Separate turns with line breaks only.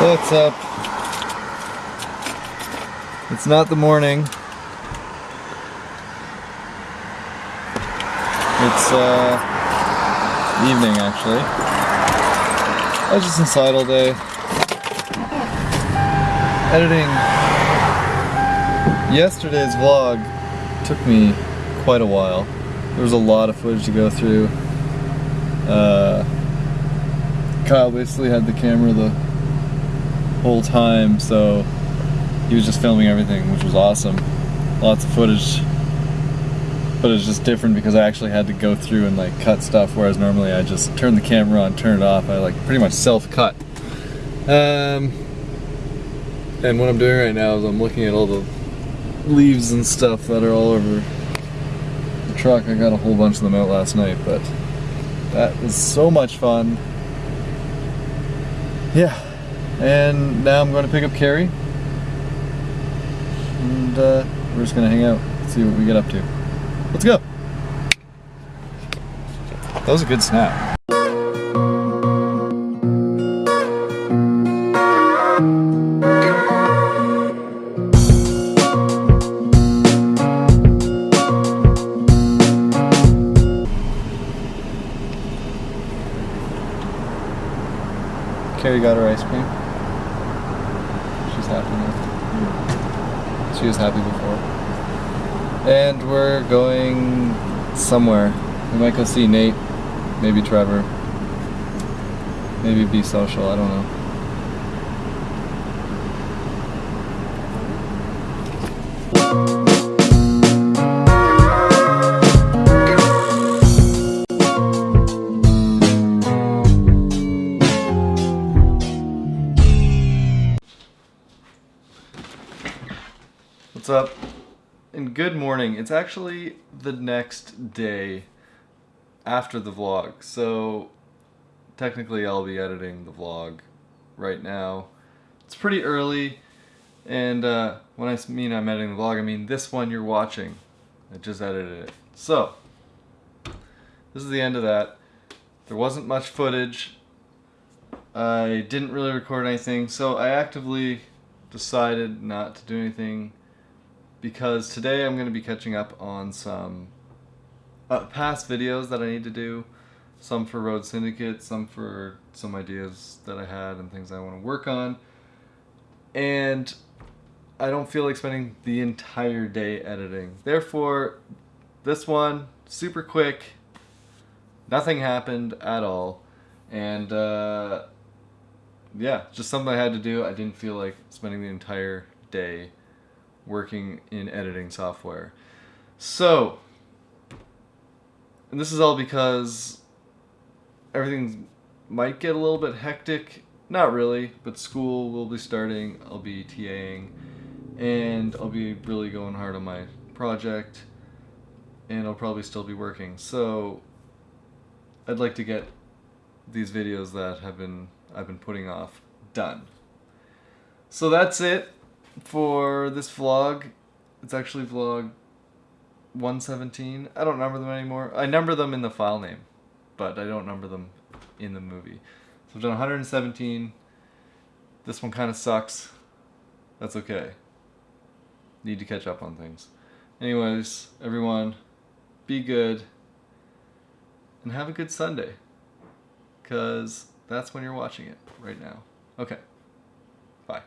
What's up? It's not the morning. It's uh evening actually. I was just inside all day. Editing yesterday's vlog took me quite a while. There was a lot of footage to go through. Uh, Kyle basically had the camera the whole time, so he was just filming everything, which was awesome. Lots of footage, but it's just different because I actually had to go through and like cut stuff, whereas normally I just turn the camera on, turn it off. I like pretty much self-cut. Um, and what I'm doing right now is I'm looking at all the leaves and stuff that are all over the truck. I got a whole bunch of them out last night, but that was so much fun. Yeah, and now I'm going to pick up Carrie. And uh, we're just going to hang out, see what we get up to. Let's go. That was a good snap. Carrie got her ice cream. Happy now. She was happy before. And we're going somewhere. We might go see Nate, maybe Trevor, maybe be social, I don't know. What's up? And good morning. It's actually the next day after the vlog. So technically I'll be editing the vlog right now. It's pretty early and uh, when I mean I'm editing the vlog, I mean this one you're watching. I just edited it. So this is the end of that. There wasn't much footage. I didn't really record anything, so I actively decided not to do anything because today I'm going to be catching up on some uh, past videos that I need to do. Some for Road Syndicate, some for some ideas that I had and things I want to work on. And I don't feel like spending the entire day editing. Therefore, this one, super quick, nothing happened at all. And uh, yeah, just something I had to do. I didn't feel like spending the entire day working in editing software. So, and this is all because everything might get a little bit hectic. Not really, but school will be starting. I'll be TAing, and I'll be really going hard on my project, and I'll probably still be working. So, I'd like to get these videos that have been I've been putting off done. So that's it for this vlog. It's actually vlog 117. I don't number them anymore. I number them in the file name, but I don't number them in the movie. So I've done 117. This one kind of sucks. That's okay. Need to catch up on things. Anyways, everyone, be good and have a good Sunday. Because that's when you're watching it right now. Okay. Bye.